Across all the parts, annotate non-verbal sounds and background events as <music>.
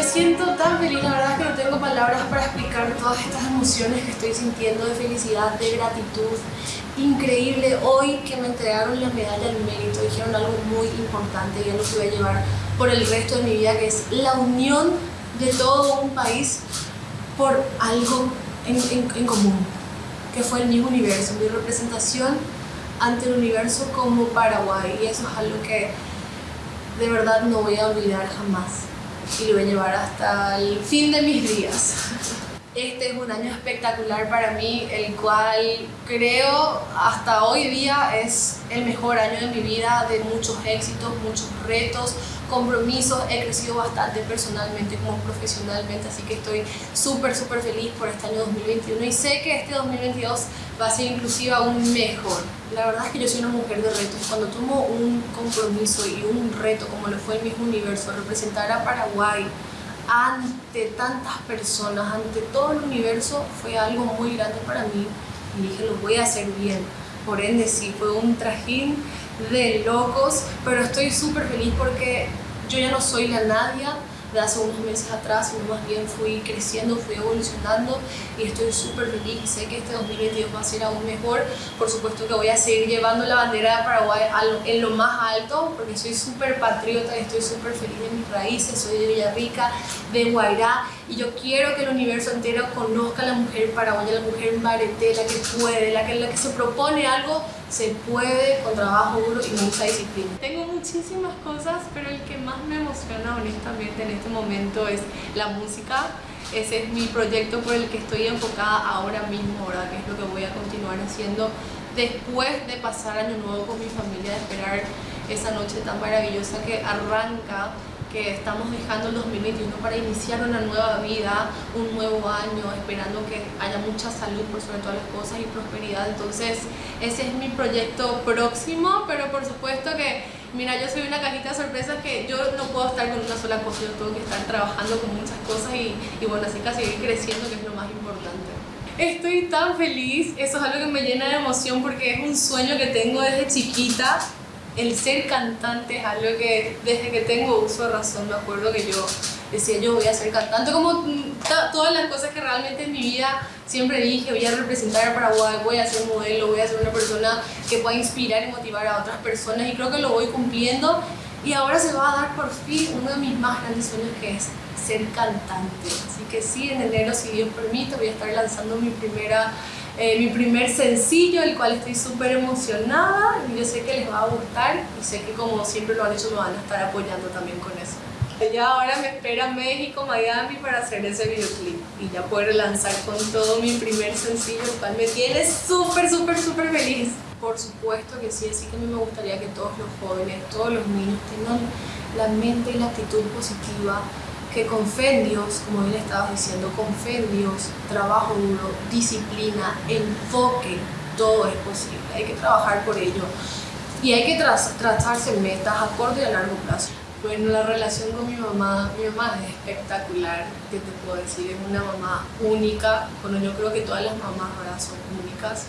Me siento tan feliz, la verdad que no tengo palabras para explicar todas estas emociones que estoy sintiendo de felicidad, de gratitud. Increíble, hoy que me entregaron la medalla al mérito, dijeron algo muy importante y es lo que voy a llevar por el resto de mi vida, que es la unión de todo un país por algo en, en común, que fue el mismo universo, mi representación ante el universo como Paraguay y eso es algo que de verdad no voy a olvidar jamás y lo voy a llevar hasta el fin de mis días. Este es un año espectacular para mí, el cual creo hasta hoy día es el mejor año de mi vida, de muchos éxitos, muchos retos, compromisos, he crecido bastante personalmente como profesionalmente, así que estoy súper, súper feliz por este año 2021 y sé que este 2022 va a ser inclusive aún mejor. La verdad es que yo soy una mujer de retos. Cuando tomo un compromiso y un reto como lo fue el mismo universo, representar a Paraguay ante tantas personas, ante todo el universo, fue algo muy grande para mí. Y dije, lo voy a hacer bien. Por ende, sí, fue un trajín de locos, pero estoy súper feliz porque yo ya no soy la Nadia de hace unos meses atrás, sino más bien fui creciendo, fui evolucionando y estoy súper feliz y sé que este 2022 va a ser aún mejor. Por supuesto que voy a seguir llevando la bandera de Paraguay en lo más alto porque soy súper patriota y estoy súper feliz de mis raíces, soy de Villarrica, de Guairá y yo quiero que el universo entero conozca a la mujer paraguaya, la mujer barete, la que puede, la que, la que se propone algo, se puede con trabajo duro y mucha disciplina. Tengo muchísimas cosas, pero el que más me emociona honestamente en este momento es la música. Ese es mi proyecto por el que estoy enfocada ahora mismo, ¿verdad? que es lo que voy a continuar haciendo después de pasar año nuevo con mi familia, de esperar esa noche tan maravillosa que arranca que estamos dejando el 2021 para iniciar una nueva vida, un nuevo año, esperando que haya mucha salud por sobre todas las cosas y prosperidad. Entonces, ese es mi proyecto próximo, pero por supuesto que, mira, yo soy una cajita de sorpresas que yo no puedo estar con una sola cosa, yo tengo que estar trabajando con muchas cosas y, y bueno, así que seguir creciendo, que es lo más importante. Estoy tan feliz, eso es algo que me llena de emoción porque es un sueño que tengo desde chiquita el ser cantante es algo que desde que tengo uso de razón me acuerdo que yo decía yo voy a ser cantante como todas las cosas que realmente en mi vida siempre dije voy a representar a Paraguay, voy a ser modelo, voy a ser una persona que pueda inspirar y motivar a otras personas y creo que lo voy cumpliendo y ahora se va a dar por fin uno de mis más grandes sueños que es ser cantante así que sí, en enero si Dios permite voy a estar lanzando mi primera eh, mi primer sencillo, el cual estoy súper emocionada y yo sé que les va a gustar y sé que como siempre lo han hecho me van a estar apoyando también con eso. Ya ahora me espera México, Miami para hacer ese videoclip y ya poder lanzar con todo mi primer sencillo, el cual me tiene súper, súper, súper feliz. Por supuesto que sí, así que a mí me gustaría que todos los jóvenes, todos los niños tengan la mente y la actitud positiva que con fe en Dios, como bien estabas diciendo, con fe en Dios, trabajo duro, disciplina, enfoque, todo es posible. Hay que trabajar por ello y hay que trazarse metas a corto y a largo plazo. Bueno, la relación con mi mamá, mi mamá es espectacular, ¿qué te puedo decir? Es una mamá única, bueno, yo creo que todas las mamás ahora son únicas,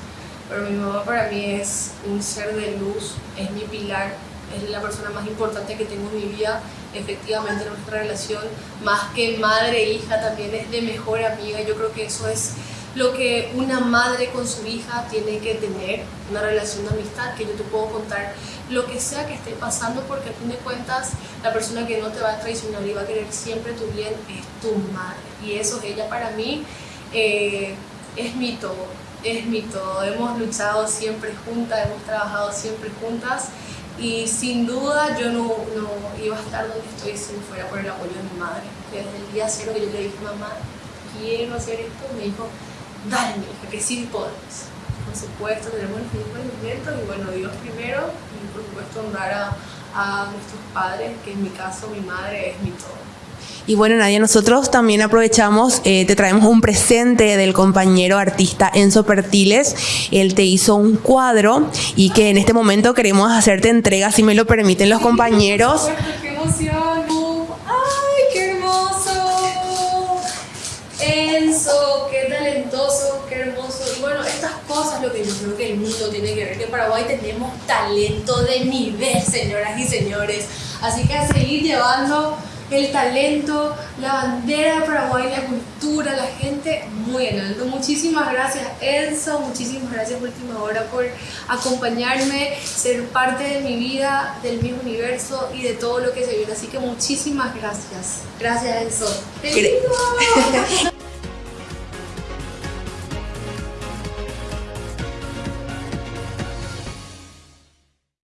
pero mi mamá para mí es un ser de luz, es mi pilar, es la persona más importante que tengo en mi vida. Efectivamente, nuestra relación, más que madre e hija, también es de mejor amiga. Yo creo que eso es lo que una madre con su hija tiene que tener, una relación de amistad, que yo te puedo contar lo que sea que esté pasando, porque al fin de cuentas la persona que no te va a traicionar y va a querer siempre tu bien es tu madre. Y eso es ella para mí, eh, es mi todo, es mi todo. Hemos luchado siempre juntas, hemos trabajado siempre juntas y sin duda yo no, no, iba a estar donde estoy si no fuera por el apoyo de mi madre. Desde el día cero que yo le dije, mamá, quiero hacer esto, me dijo, dale, que sí podemos. Por supuesto, tenemos el mismo movimiento y bueno, Dios primero y por supuesto honrar a, a nuestros padres, que en mi caso mi madre es mi todo. Y bueno, Nadia, nosotros también aprovechamos, eh, te traemos un presente del compañero artista Enzo Pertiles. Él te hizo un cuadro y que en este momento queremos hacerte entrega, si me lo permiten los compañeros. <laughs> ¡Qué emoción! Lo que yo creo que el mundo tiene que ver, que en Paraguay tenemos talento de nivel, <laughs> señoras y señores. Así que a seguir llevando el talento, la bandera de Paraguay, la cultura, la gente, muy en alto. Muchísimas gracias Enzo, muchísimas gracias Última Hora por acompañarme, ser parte de mi vida, del mismo universo y de todo lo que se viene. Así que muchísimas gracias. Gracias Enzo. <laughs>